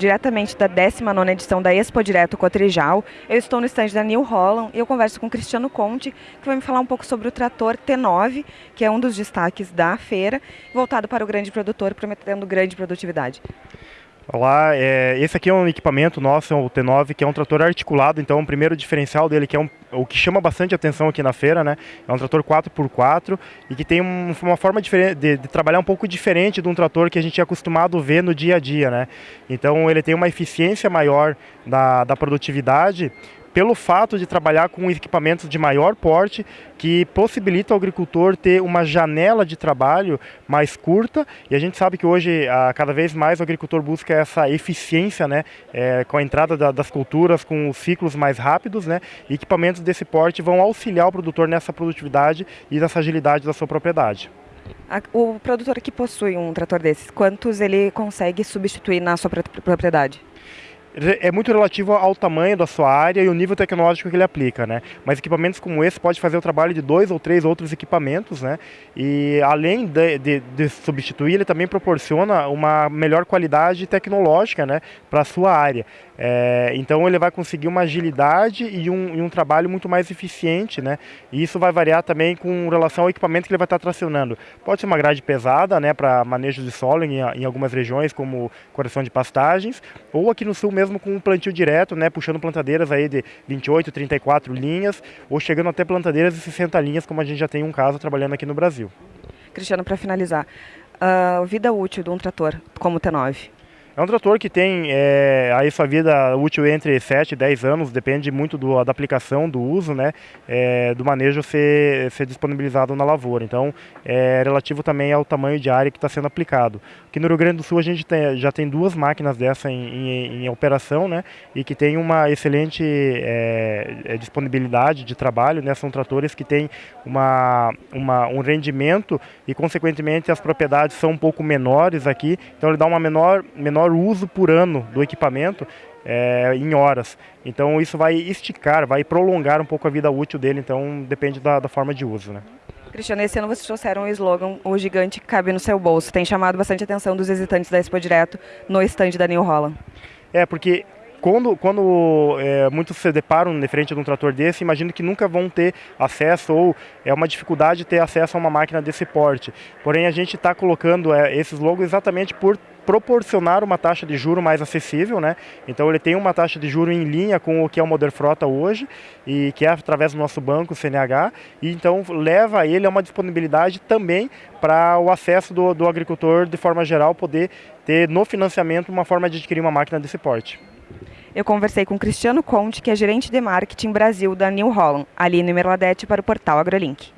diretamente da 19ª edição da Expo Direto Cotrijal. Eu estou no estande da New Holland e eu converso com Cristiano Conte, que vai me falar um pouco sobre o trator T9, que é um dos destaques da feira, voltado para o grande produtor, prometendo grande produtividade. Olá, é, esse aqui é um equipamento nosso, é o T9, que é um trator articulado, então o primeiro diferencial dele, que é um, o que chama bastante atenção aqui na feira, né? É um trator 4x4 e que tem um, uma forma de, de, trabalhar um pouco diferente de um trator que a gente é acostumado a ver no dia a dia, né? Então ele tem uma eficiência maior da, da produtividade, pelo fato de trabalhar com equipamentos de maior porte que possibilita ao agricultor ter uma janela de trabalho mais curta e a gente sabe que hoje cada vez mais o agricultor busca essa eficiência né, é, com a entrada da, das culturas com os ciclos mais rápidos né, e equipamentos desse porte vão auxiliar o produtor nessa produtividade e nessa agilidade da sua propriedade. O produtor que possui um trator desses, quantos ele consegue substituir na sua propriedade? É muito relativo ao tamanho da sua área e o nível tecnológico que ele aplica, né? Mas equipamentos como esse pode fazer o trabalho de dois ou três outros equipamentos, né? E além de, de, de substituir, ele também proporciona uma melhor qualidade tecnológica, né? Para a sua área. É, então ele vai conseguir uma agilidade e um, e um, trabalho muito mais eficiente, né? E isso vai variar também com relação ao equipamento que ele vai estar tracionando. Pode ser uma grade pesada, né? Para manejo de solo em, em algumas regiões, como correção de pastagens, ou aqui no sul mesmo com um plantio direto, né, puxando plantadeiras aí de 28, 34 linhas, ou chegando até plantadeiras de 60 linhas, como a gente já tem um caso trabalhando aqui no Brasil. Cristiano, para finalizar, a uh, vida útil de um trator como o T9? É um trator que tem é, aí sua vida útil entre 7 e 10 anos, depende muito do, da aplicação, do uso, né, é, do manejo ser, ser disponibilizado na lavoura. Então, é relativo também ao tamanho de área que está sendo aplicado. Aqui no Rio Grande do Sul a gente tem, já tem duas máquinas dessa em, em, em operação, né, e que tem uma excelente é, disponibilidade de trabalho, né, são tratores que têm uma, uma, um rendimento e, consequentemente, as propriedades são um pouco menores aqui, então ele dá uma menor, menor menor uso por ano do equipamento é, em horas. Então isso vai esticar, vai prolongar um pouco a vida útil dele, então depende da, da forma de uso. Né? Cristiano, esse ano vocês trouxeram o slogan O Gigante Cabe no Seu Bolso. Tem chamado bastante atenção dos visitantes da Expo Direto no estande da New Holland. É, porque quando, quando é, muitos se deparam de frente de um trator desse, imagino que nunca vão ter acesso ou é uma dificuldade ter acesso a uma máquina desse porte. Porém, a gente está colocando é, esses logos exatamente por proporcionar uma taxa de juro mais acessível, né? Então ele tem uma taxa de juro em linha com o que é o Modern Frota hoje e que é através do nosso banco CNH e então leva ele a uma disponibilidade também para o acesso do, do agricultor de forma geral poder ter no financiamento uma forma de adquirir uma máquina desse porte. Eu conversei com Cristiano Conte, que é gerente de marketing Brasil da New Holland, ali no Merladete para o portal AgroLink.